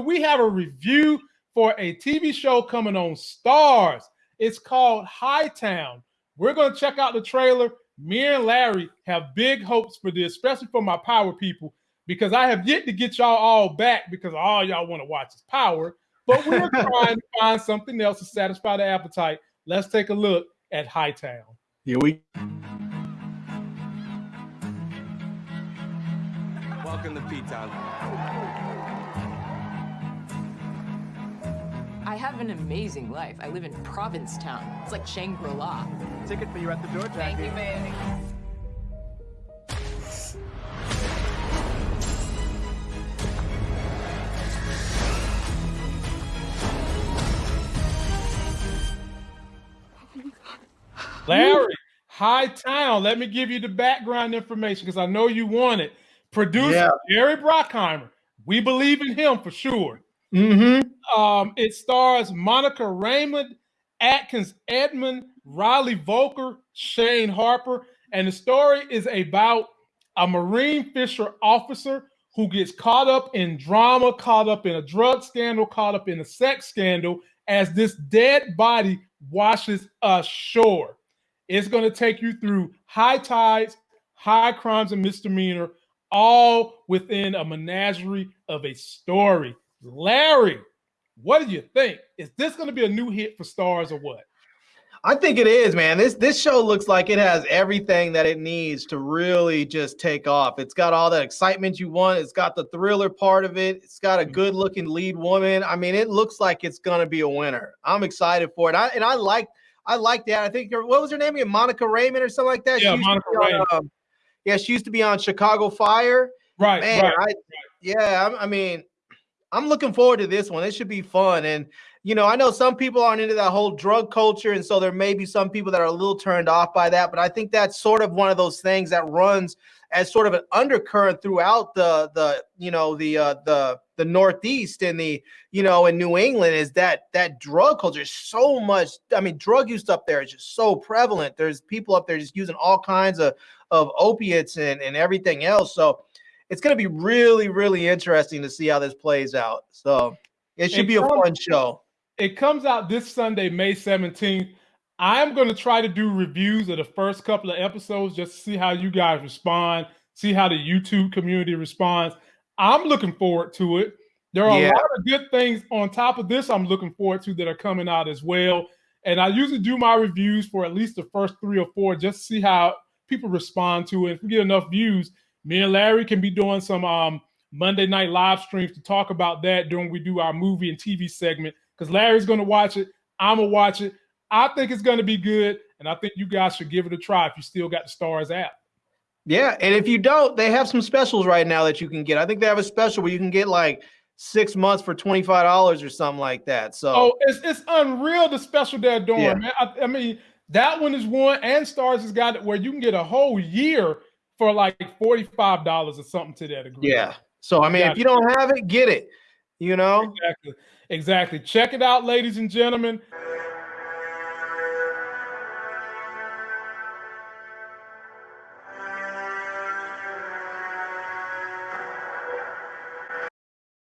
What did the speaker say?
we have a review for a TV show coming on Starz. It's called Hightown. We're going to check out the trailer. Me and Larry have big hopes for this, especially for my power people, because I have yet to get y'all all back because all y'all want to watch is power. But we're trying to find something else to satisfy the appetite. Let's take a look at Hightown. Here we Welcome to P-Town. I have an amazing life. I live in Provincetown. It's like Shangri-La. Ticket for you at the door, Jackie. Thank you, baby. Larry, Hightown. Let me give you the background information because I know you want it. Producer Yeah. Jerry Bruckheimer. We believe in him for sure. Mm-hmm. Um, it stars Monica Raymund, Atkins Edmond, Riley Voelkel, Shane Harper, and the story is about a Marine Fisher officer who gets caught up in drama, caught up in a drug scandal, caught up in a sex scandal as this dead body washes ashore. It's going to take you through high tides, high crimes and misdemeanor, all within a menagerie of a story. Larry, what do you think? Is this going to be a new hit for Starz or what? I think it is, man. This this show looks like it has everything that it needs to really just take off. It's got all that excitement you want. It's got the thriller part of it. It's got a good looking lead woman. I mean, it looks like it's gonna be a winner. I'm excited for it. I, and I like I like that. I think what was her name again? Monica Raymund or something like that. Yeah, Monica on, Raymund. um, yeah, she used to be on Chicago Fire. Right, Man, right. I, yeah, I'm- I mean, I'm looking forward to this one. It should be fun. And you know, I know some people aren't into that whole drug culture, and so there may be some people that are a little turned off by that. But I think that's sort of one of those things that runs as sort of an undercurrent throughout the the you know the uh, the the Northeast and the you know in New England is that that drug culture is so much. I mean, drug use up there is just so prevalent. There's people up there just using all kinds of of opiates and and everything else. So it's going to be really really interesting to see how this plays out. So it should And be a fun show. It comes out this Sunday, May 17th. I'm going to try to do reviews of the first couple of episodes just to see how you guys respond, see how the YouTube community responds. I'm looking forward to it. There are Yeah. a lot of good things on top of this I'm looking forward to that are coming out as well. And I usually do my reviews for at least the first three or four just to see how people respond to it. If we get enough views, me and Larry can be doing some um, Monday night live streams to talk about that during we do our movie and TV segment. Because Larry's going to watch it, I'm gonna watch it. I think it's going to be good, and I think you guys should give it a try if you still got the Starz app. Yeah, and if you don't, they have some specials right now that you can get. I think they have a special where you can get like six months for twenty five dollars or something like that. So Oh, it's it's unreal the special they're doing, Yeah. man. I, I mean, that one is one, and Starz has got it where you can get a whole year for like forty five dollars or something to that degree. yeah. So I mean, if you don't have it, get it. You know. Exactly. Exactly. Check it out, ladies and gentlemen.